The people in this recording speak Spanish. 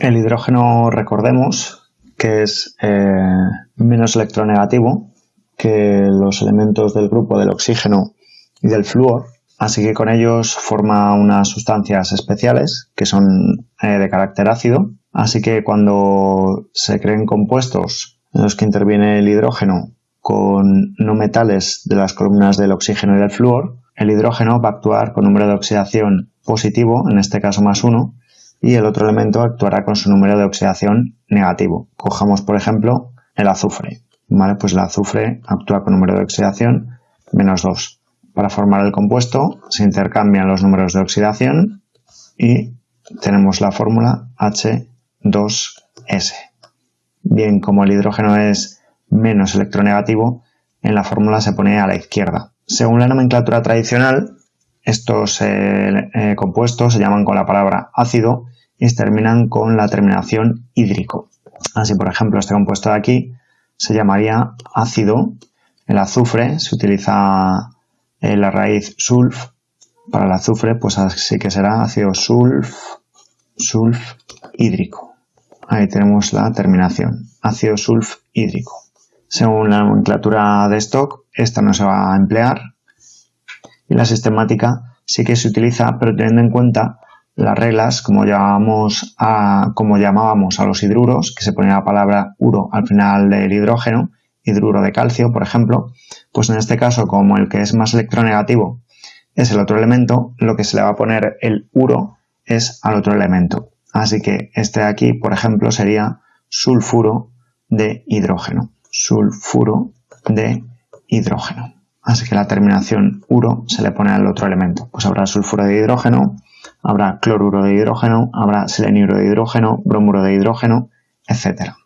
El hidrógeno, recordemos, que es eh, menos electronegativo que los elementos del grupo del oxígeno y del flúor, así que con ellos forma unas sustancias especiales que son eh, de carácter ácido, así que cuando se creen compuestos en los que interviene el hidrógeno con no metales de las columnas del oxígeno y del flúor, el hidrógeno va a actuar con número de oxidación positivo, en este caso más 1, y el otro elemento actuará con su número de oxidación negativo. Cojamos, por ejemplo, el azufre. Pues el azufre actúa con número de oxidación menos 2. Para formar el compuesto se intercambian los números de oxidación y tenemos la fórmula H2S. Bien, como el hidrógeno es menos electronegativo, en la fórmula se pone a la izquierda. Según la nomenclatura tradicional, estos eh, eh, compuestos se llaman con la palabra ácido y terminan con la terminación hídrico. Así, por ejemplo, este compuesto de aquí se llamaría ácido. El azufre se utiliza en la raíz sulf. Para el azufre, pues así que será ácido sulf, sulf hídrico. Ahí tenemos la terminación, ácido sulf hídrico. Según la nomenclatura de stock, esta no se va a emplear. Y la sistemática sí que se utiliza, pero teniendo en cuenta las reglas, como, llamábamos a los hidruros, que se ponía la palabra uro al final del hidrógeno, hidruro de calcio, por ejemplo, pues en este caso, como el que es más electronegativo es el otro elemento, lo que se le va a poner el uro es al otro elemento. Así que este de aquí, por ejemplo, sería sulfuro de hidrógeno sulfuro de hidrógeno. Así que la terminación uro se le pone al otro elemento. Pues habrá sulfuro de hidrógeno, habrá cloruro de hidrógeno, habrá seleniuro de hidrógeno, bromuro de hidrógeno, etcétera.